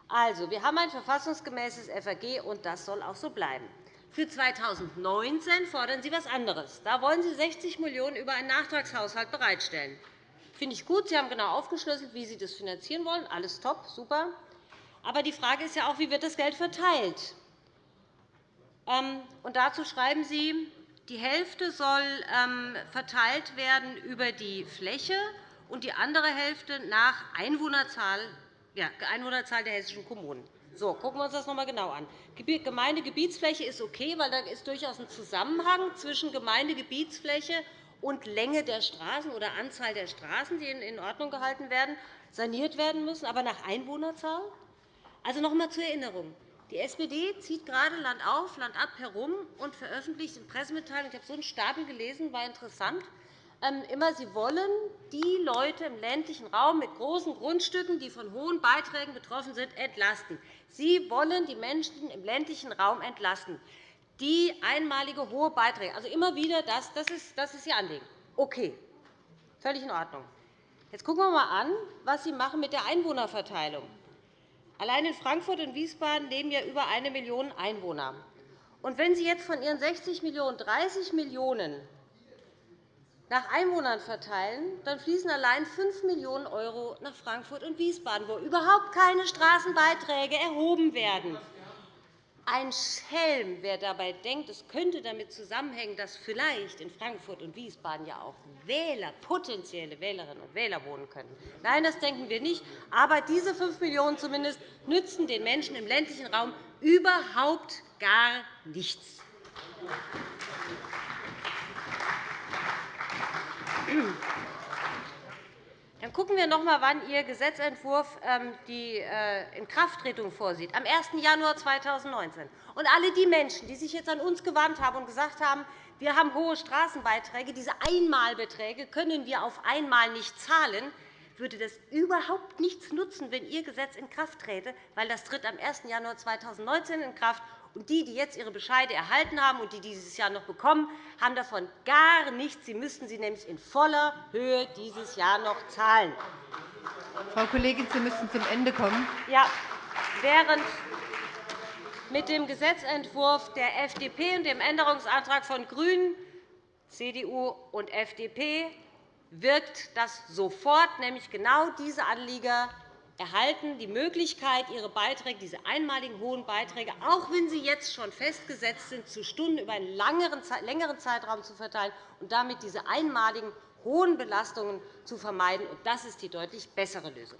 Also, wir haben ein verfassungsgemäßes FAG, und das soll auch so bleiben. Für 2019 fordern Sie etwas anderes. Da wollen Sie 60 Millionen € über einen Nachtragshaushalt bereitstellen. Das finde ich gut. Sie haben genau aufgeschlüsselt, wie Sie das finanzieren wollen. Alles top, super. Aber die Frage ist ja auch, wie wird das Geld verteilt? Ähm, und dazu schreiben Sie, die Hälfte soll ähm, verteilt werden über die Fläche und die andere Hälfte nach Einwohnerzahl, ja, Einwohnerzahl der hessischen Kommunen. So, gucken wir uns das noch einmal genau an. Gemeindegebietsfläche ist okay, weil da ist durchaus ein Zusammenhang zwischen Gemeindegebietsfläche und Länge der Straßen oder Anzahl der Straßen, die in Ordnung gehalten werden, saniert werden müssen. Aber nach Einwohnerzahl? Also noch einmal zur Erinnerung. Die SPD zieht gerade Land auf, Land ab herum und veröffentlicht in Pressemitteilungen, ich habe so einen Stapel gelesen, war interessant, ähm, immer, sie wollen die Leute im ländlichen Raum mit großen Grundstücken, die von hohen Beiträgen betroffen sind, entlasten. Sie wollen die Menschen im ländlichen Raum entlasten. Die einmalige hohe Beiträge, also immer wieder das, das ist, das ist Ihr Anliegen. Okay, völlig in Ordnung. Jetzt schauen wir einmal an, was Sie machen mit der Einwohnerverteilung. Allein in Frankfurt und Wiesbaden leben ja über eine Million Einwohner. Und wenn Sie jetzt von Ihren 60 Millionen € 30 Millionen € nach Einwohnern verteilen, dann fließen allein 5 Millionen € nach Frankfurt und Wiesbaden, wo überhaupt keine Straßenbeiträge erhoben werden. Ein Schelm, wer dabei denkt, es könnte damit zusammenhängen, dass vielleicht in Frankfurt und Wiesbaden ja auch Wähler, potenzielle Wählerinnen und Wähler wohnen können. Nein, das denken wir nicht. Aber diese 5 Millionen € zumindest nützen den Menschen im ländlichen Raum überhaupt gar nichts. Dann schauen wir noch einmal, wann Ihr Gesetzentwurf ähm, die äh, Inkrafttretung vorsieht. Am 1. Januar 2019. Und alle die Menschen, die sich jetzt an uns gewandt haben und gesagt haben, wir haben hohe Straßenbeiträge, diese Einmalbeträge können wir auf einmal nicht zahlen, würde das überhaupt nichts nutzen, wenn Ihr Gesetz in Kraft träte, weil das tritt am 1. Januar 2019 in Kraft Und die, die jetzt ihre Bescheide erhalten haben und die dieses Jahr noch bekommen, haben davon gar nichts. Sie müssten sie nämlich in voller Höhe dieses Jahr noch zahlen. Frau Kollegin, Sie müssen zum Ende kommen. Ja, während mit dem Gesetzentwurf der FDP und dem Änderungsantrag von GRÜNEN, CDU und FDP wirkt das sofort, nämlich genau diese Anlieger erhalten die Möglichkeit, ihre Beiträge, diese einmaligen hohen Beiträge, auch wenn sie jetzt schon festgesetzt sind, zu Stunden über einen längeren Zeitraum zu verteilen und damit diese einmaligen hohen Belastungen zu vermeiden. Das ist die deutlich bessere Lösung.